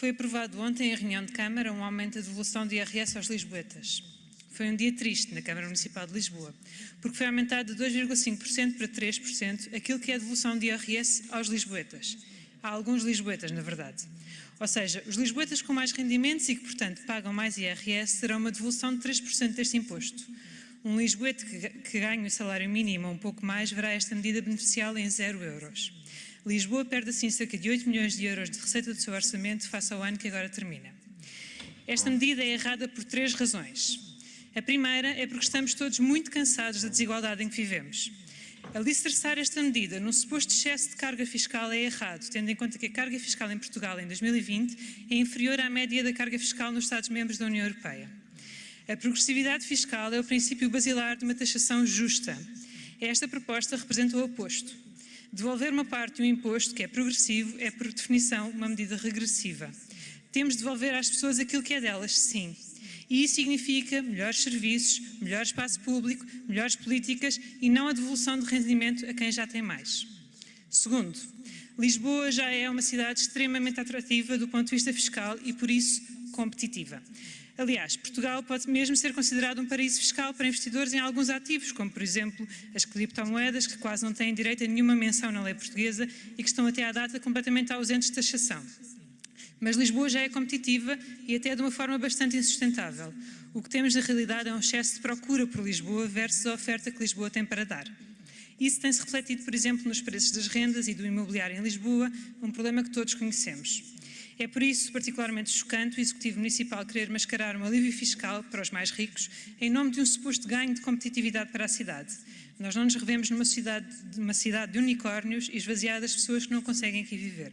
Foi aprovado ontem em reunião de Câmara um aumento da devolução de IRS aos lisboetas. Foi um dia triste na Câmara Municipal de Lisboa, porque foi aumentado de 2,5% para 3% aquilo que é a devolução de IRS aos lisboetas. Há alguns lisboetas, na verdade. Ou seja, os lisboetas com mais rendimentos e que, portanto, pagam mais IRS terão uma devolução de 3% deste imposto. Um lisboeta que, ganha o salário mínimo ou um pouco mais verá esta medida beneficiá-lo em 0 euros. Lisboa perde assim cerca de 8 milhões de euros de receita do seu orçamento face ao ano que agora termina. Esta medida é errada por três razões. A primeira é porque estamos todos muito cansados da desigualdade em que vivemos. Alicerçar esta medida num suposto excesso de carga fiscal é errado, tendo em conta que a carga fiscal em Portugal em 2020 é inferior à média da carga fiscal nos Estados-membros da União Europeia. A progressividade fiscal é o princípio basilar de uma taxação justa. Esta proposta representa o oposto. Devolver uma parte de um imposto que é progressivo é, por definição, uma medida regressiva. Temos de devolver às pessoas aquilo que é delas, sim. E isso significa melhores serviços, melhor espaço público, melhores políticas e não a devolução de rendimento a quem já tem mais. Segundo, Lisboa já é uma cidade extremamente atrativa do ponto de vista fiscal e, por isso, competitiva. Aliás, Portugal pode mesmo ser considerado um paraíso fiscal para investidores em alguns ativos, como, por exemplo, as criptomoedas, que quase não têm direito a nenhuma menção na lei portuguesa e que estão até à data completamente ausentes de taxação. Mas Lisboa já é competitiva e até de uma forma bastante insustentável. O que temos na realidade é um excesso de procura por Lisboa versus a oferta que Lisboa tem para dar. Isso tem-se refletido, por exemplo, nos preços das rendas e do imobiliário em Lisboa, um problema que todos conhecemos. É por isso particularmente chocante o Executivo Municipal querer mascarar um alívio fiscal para os mais ricos em nome de um suposto ganho de competitividade para a cidade. Nós não nos revemos numa cidade, uma cidade de unicórnios e esvaziadas pessoas que não conseguem aqui viver.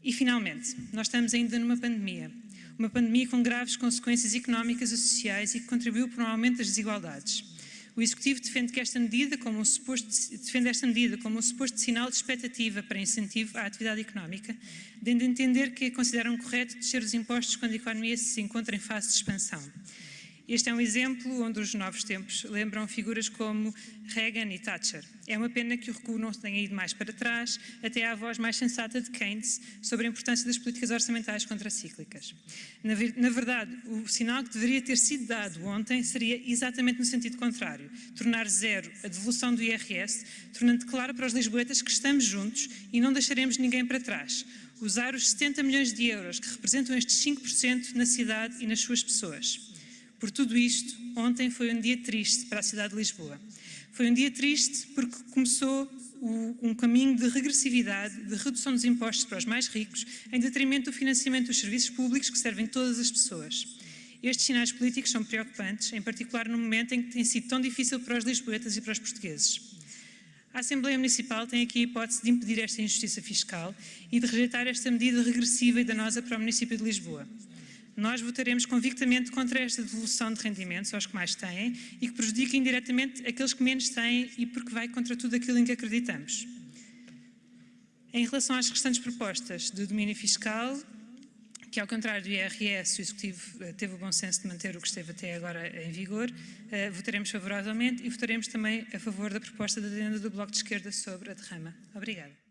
E, finalmente, nós estamos ainda numa pandemia. Uma pandemia com graves consequências económicas e sociais e que contribuiu para um aumento das desigualdades. O Executivo defende, que esta medida como um suposto, defende esta medida como um suposto sinal de expectativa para incentivo à atividade económica, dando a entender que consideram correto descer os impostos quando a economia se encontra em fase de expansão. Este é um exemplo onde os novos tempos lembram figuras como Reagan e Thatcher. É uma pena que o recuo não tenha ido mais para trás, até à voz mais sensata de Keynes sobre a importância das políticas orçamentais contracíclicas. Na, na verdade, o sinal que deveria ter sido dado ontem seria exatamente no sentido contrário, tornar zero a devolução do IRS, tornando claro para os lisboetas que estamos juntos e não deixaremos ninguém para trás. Usar os 70 milhões de euros que representam estes 5% na cidade e nas suas pessoas. Por tudo isto, ontem foi um dia triste para a cidade de Lisboa. Foi um dia triste porque começou o, um caminho de regressividade, de redução dos impostos para os mais ricos, em detrimento do financiamento dos serviços públicos que servem todas as pessoas. Estes sinais políticos são preocupantes, em particular no momento em que tem sido tão difícil para os lisboetas e para os portugueses. A Assembleia Municipal tem aqui a hipótese de impedir esta injustiça fiscal e de rejeitar esta medida regressiva e danosa para o município de Lisboa. Nós votaremos convictamente contra esta devolução de rendimentos aos que mais têm e que prejudica indiretamente aqueles que menos têm e porque vai contra tudo aquilo em que acreditamos. Em relação às restantes propostas de domínio fiscal, que ao contrário do IRS, o Executivo eh, teve o bom senso de manter o que esteve até agora em vigor, eh, votaremos favoravelmente e votaremos também a favor da proposta da adenda do Bloco de Esquerda sobre a derrama. Obrigada.